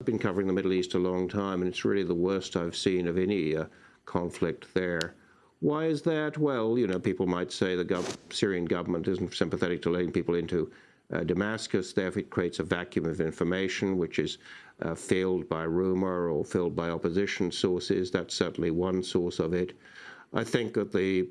I've been covering the Middle East a long time, and it's really the worst I've seen of any uh, conflict there. Why is that? Well, you know, people might say the gov Syrian government isn't sympathetic to letting people into uh, Damascus. Therefore, it creates a vacuum of information, which is uh, filled by rumor or filled by opposition sources. That's certainly one source of it. I think that the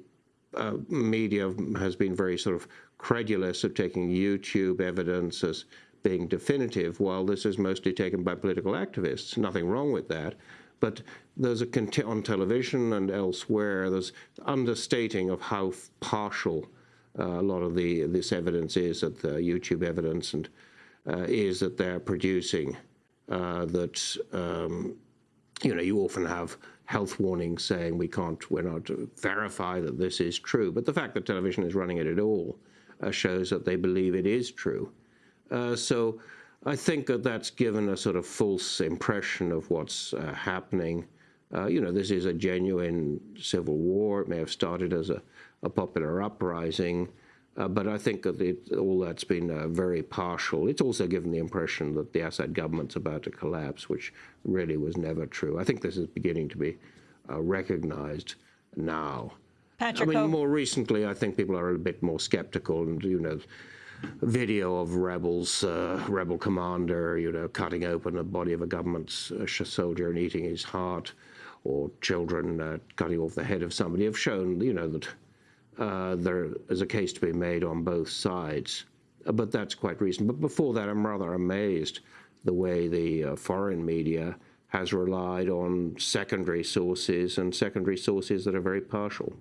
uh, media has been very sort of credulous of taking YouTube evidence as being definitive, while this is mostly taken by political activists. Nothing wrong with that. But there's a on television and elsewhere, there's understating of how partial uh, a lot of the this evidence is that the YouTube evidence and uh, is that they're producing. Uh, that um, you know you often have health warnings saying we can't, we're not to verify that this is true. But the fact that television is running it at all uh, shows that they believe it is true. Uh, so I think that that's given a sort of false impression of what's uh, happening. Uh, you know, this is a genuine civil war. It may have started as a, a popular uprising. Uh, but I think that it, all that's been uh, very partial. It's also given the impression that the Assad government's about to collapse, which really was never true. I think this is beginning to be uh, recognized now. Patrick, I mean, more recently, I think people are a bit more skeptical, and you know, video of rebels, uh, rebel commander, you know, cutting open the body of a government uh, soldier and eating his heart, or children uh, cutting off the head of somebody, have shown, you know, that uh, there is a case to be made on both sides. Uh, but that's quite recent. But before that, I'm rather amazed the way the uh, foreign media has relied on secondary sources and secondary sources that are very partial.